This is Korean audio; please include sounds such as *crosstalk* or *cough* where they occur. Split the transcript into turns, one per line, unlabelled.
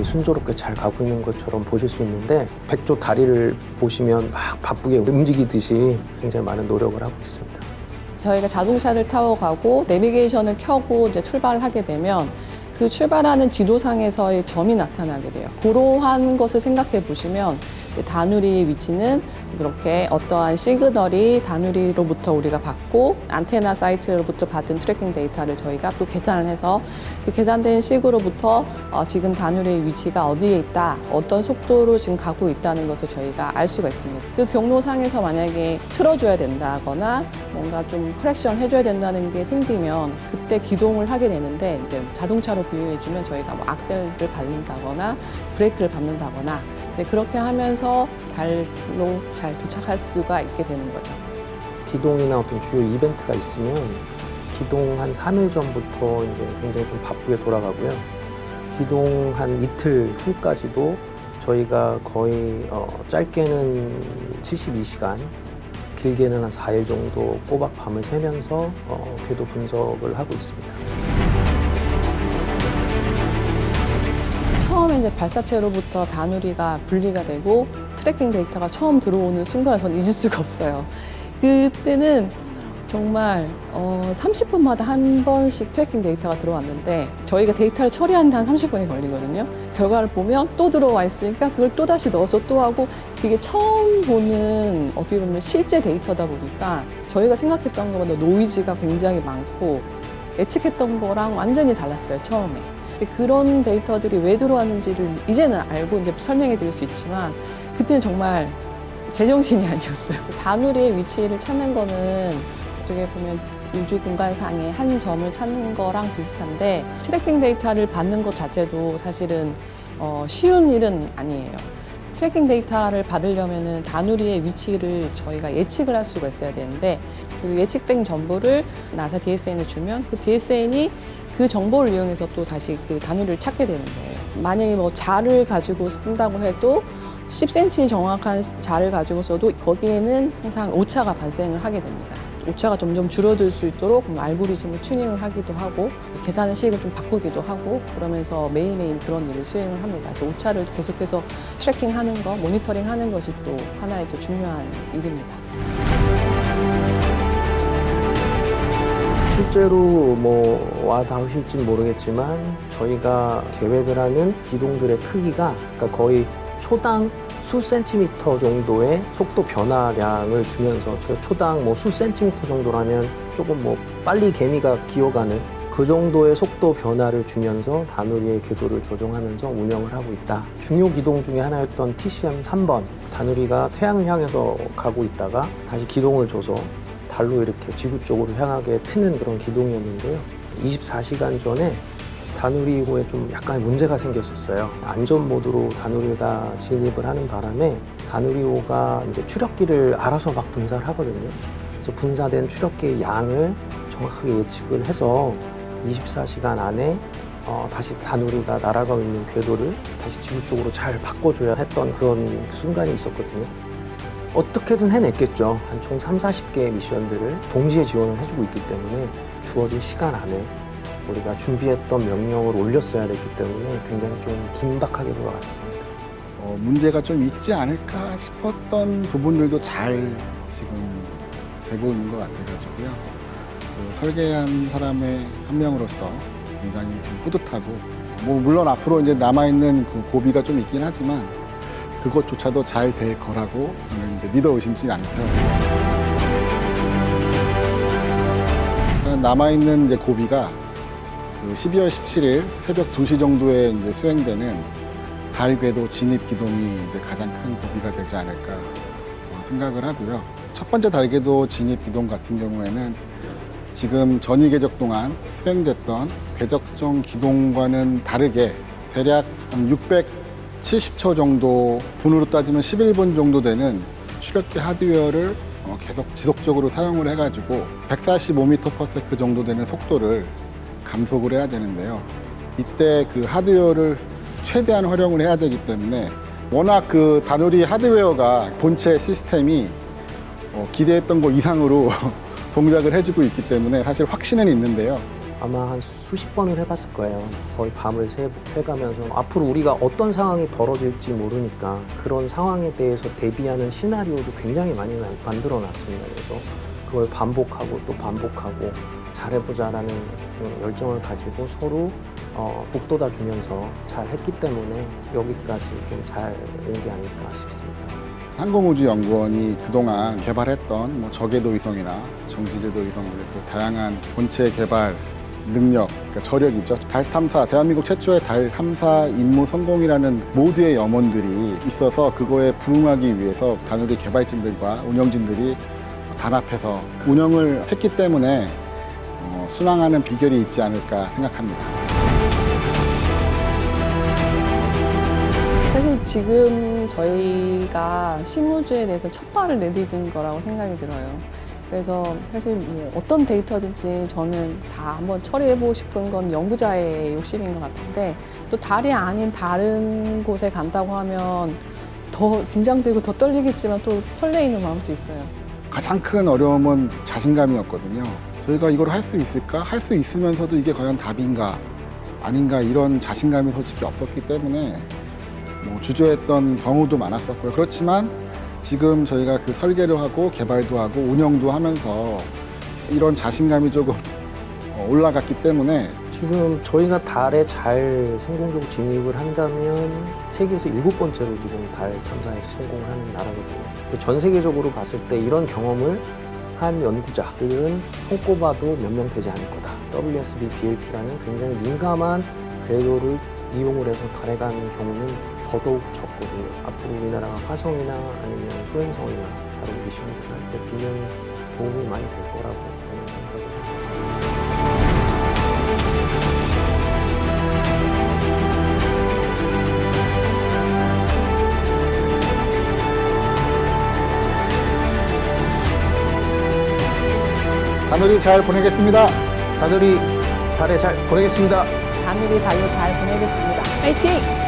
일들이 순조롭게 잘 가고 있는 것처럼 보실 수 있는데 백조 다리를 보시면 막 바쁘게 움직이듯이 굉장히 많은 노력을 하고 있습니다.
저희가 자동차를 타고 가고 내비게이션을 켜고 이제 출발을 하게 되면 그 출발하는 지도상에서의 점이 나타나게 돼요. 그러한 것을 생각해 보시면 그 다누리의 위치는 그렇게 어떠한 시그널이 다누리로부터 우리가 받고 안테나 사이트로부터 받은 tracking 데이터를 저희가 또 계산을 해서 그 계산된 시그로부터 어, 지금 다누리의 위치가 어디에 있다, 어떤 속도로 지금 가고 있다는 것을 저희가 알 수가 있습니다. 그 경로상에서 만약에 틀어줘야 된다거나 뭔가 좀 커렉션 해줘야 된다는 게 생기면 그때 기동을 하게 되는데 이제 자동차로 비유해주면 저희가 뭐 악셀을 밟는다거나 브레이크를 밟는다거나 네, 그렇게 하면서 달로 잘 도착할 수가 있게 되는 거죠.
기동이나 어떤 주요 이벤트가 있으면 기동 한 3일 전부터 이제 굉장히 좀 바쁘게 돌아가고요. 기동 한 이틀 후까지도 저희가 거의 어, 짧게는 72시간, 길게는 한 4일 정도 꼬박 밤을 새면서 어, 궤도 분석을 하고 있습니다.
처음에 이제 발사체로부터 다누리가 분리가 되고 tracking 데이터가 처음 들어오는 순간을 저는 잊을 수가 없어요. 그때는 정말 어, 30분마다 한 번씩 tracking 데이터가 들어왔는데 저희가 데이터를 처리하는데 한 30분이 걸리거든요. 결과를 보면 또 들어와 있으니까 그걸 또 다시 넣어서 또 하고 그게 처음 보는 어떻게 보면 실제 데이터다 보니까 저희가 생각했던 것보다 노이즈가 굉장히 많고 예측했던 거랑 완전히 달랐어요, 처음에. 근데 그런 데이터들이 왜 들어왔는지를 이제는 알고 이제 설명해 드릴 수 있지만 그때는 정말 제정신이 아니었어요. *laughs* 다누리의 위치를 찾는 거는 어떻게 보면 우주 공간상의 한 점을 찾는 거랑 비슷한데 tracking 데이터를 받는 것 자체도 사실은 어, 쉬운 일은 아니에요. tracking 데이터를 받으려면은 다누리의 위치를 저희가 예측을 할 수가 있어야 되는데 그래서 그 예측된 정보를 나사 DSN에 주면 그 DSN이 그 정보를 이용해서 또 다시 그 다누리를 찾게 되는 거예요. 만약에 뭐 자를 가지고 쓴다고 해도 10cm 정확한 자를 가지고 써도 거기에는 항상 오차가 발생을 하게 됩니다. 오차가 점점 줄어들 수 있도록 뭐 알고리즘을 튜닝을 하기도 하고 계산식을 좀 바꾸기도 하고 그러면서 매일매일 그런 일을 수행을 합니다. 그래서 오차를 계속해서 트래킹하는 거, 모니터링하는 것이 또 하나의 또 중요한 일입니다.
실제로 뭐 와 닿으실진 모르겠지만 저희가 계획을 하는 기동들의 크기가 그러니까 거의 초당 수 센티미터 정도의 속도 변화량을 주면서 저 초당 뭐 수 센티미터 정도라면 조금 뭐 빨리 개미가 기어가는 그 정도의 속도 변화를 주면서 다누리의 궤도를 조정하면서 운영을 하고 있다. 중요 기동 중에 하나였던 TCM 3번 다누리가 태양을 향해서 가고 있다가 다시 기동을 줘서 달로 이렇게 지구 쪽으로 향하게 트는 그런 기동이었는데요. 24시간 전에 다누리호에 좀 약간 문제가 생겼었어요. 안전 모드로 다누리가 진입을 하는 바람에 다누리호가 이제 추력기를 알아서 막 분사를 하거든요. 그래서 분사된 추력기의 양을 정확하게 예측을 해서 24시간 안에 어, 다시 다누리가 날아가고 있는 궤도를 다시 지구 쪽으로 잘 바꿔줘야 했던 그런 순간이 있었거든요. 어떻게든 해냈겠죠. 한 총 3, 40개의 미션들을 동시에 지원을 해주고 있기 때문에 주어진 시간 안에 우리가 준비했던 명령을 올렸어야 됐기 때문에 굉장히 좀 긴박하게 돌아갔습니다.
어, 문제가 좀 있지 않을까 싶었던 부분들도 잘 지금 되고 있는 것 같아가지고요. 그 설계한 사람의 한 명으로서 굉장히 좀 뿌듯하고 뭐 물론 앞으로 이제 남아있는 그 고비가 좀 있긴 하지만 그것조차도 잘 될 거라고 저는 이제 믿어 의심치 않고요. 남아있는 이제 고비가 그 12월 17일 새벽 2시 정도에 이제 수행되는 달 궤도 진입 기동이 이제 가장 큰 고비가 되지 않을까 어, 생각을 하고요. 첫 번째 달 궤도 진입 기동 같은 경우에는 지금 전이 궤적 동안 수행됐던 궤적 수정 기동과는 다르게 대략 한 670초 정도 분으로 따지면 11분 정도 되는 추력기 하드웨어를 어, 계속 지속적으로 사용을 해가지고 145m/s 정도 되는 속도를 감속을 해야 되는데요. 이때 그 하드웨어를 최대한 활용을 해야 되기 때문에 워낙 그 다누리 하드웨어가 본체 시스템이 어, 기대했던 것 이상으로 *laughs* 동작을 해주고 있기 때문에 사실 확신은 있는데요.
아마 한 수십 번을 해봤을 거예요. 거의 밤을 새, 새가면서 앞으로 우리가 어떤 상황이 벌어질지 모르니까 그런 상황에 대해서 대비하는 시나리오도 굉장히 많이 만- 만들어 놨습니다. 그래서 그걸 반복하고 또 반복하고 잘해보자라는 열정을 가지고 서로 어, 북돋아 주면서 잘 했기 때문에 여기까지 좀 잘 온 게 아닐까 싶습니다.
항공우주연구원이 그동안 개발했던 뭐 저궤도 위성이나 정지궤도 위성 그 다양한 본체 개발 능력, 그러니까 저력이죠. 달 탐사, 대한민국 최초의 달 탐사 임무 성공이라는 모두의 염원들이 있어서 그거에 부응하기 위해서 다누리 개발진들과 운영진들이 단합해서 운영을 했기 때문에 어, 순항하는 비결이 있지 않을까 생각합니다.
사실 지금 저희가 신무주에 대해서 첫 발을 내디딘 거라고 생각이 들어요. 그래서 사실 뭐 어떤 데이터든지 저는 다 한번 처리해보고 싶은 건 연구자의 욕심인 것 같은데 또 달이 아닌 다른 곳에 간다고 하면 더 긴장되고 더 떨리겠지만 또 설레이는 마음도 있어요.
가장 큰 어려움은 자신감이었거든요. 저희가 이걸 할 수 있을까? 할 수 있으면서도 이게 과연 답인가? 아닌가? 이런 자신감이 솔직히 없었기 때문에 뭐 주저했던 경우도 많았었고요. 그렇지만 지금 저희가 그 설계를 하고 개발도 하고 운영도 하면서 이런 자신감이 조금 *laughs* 어, 올라갔기 때문에
지금 저희가 달에 잘 성공적으로 진입을 한다면 세계에서 일곱 번째로 지금 달 탐사에 하는 나라거든요. 전 세계적으로 봤을 때 이런 경험을 한 연구자들은 손꼽아도 몇 명 되지 않을 거다. WSB BLT라는 굉장히 민감한 궤도를 이용을 해서 달에 가는 경우는 더더욱 적거든요. 앞으로 우리나라가 화성이나 아니면 소행성이나 다른 미션들을 할 때 분명히 도움이 많이 될 거라고 저는 생각합니다.
다누리 잘 보내겠습니다.
다들이 달에 잘 보내겠습니다.
다누리 달로 잘 보내겠습니다. 화이팅!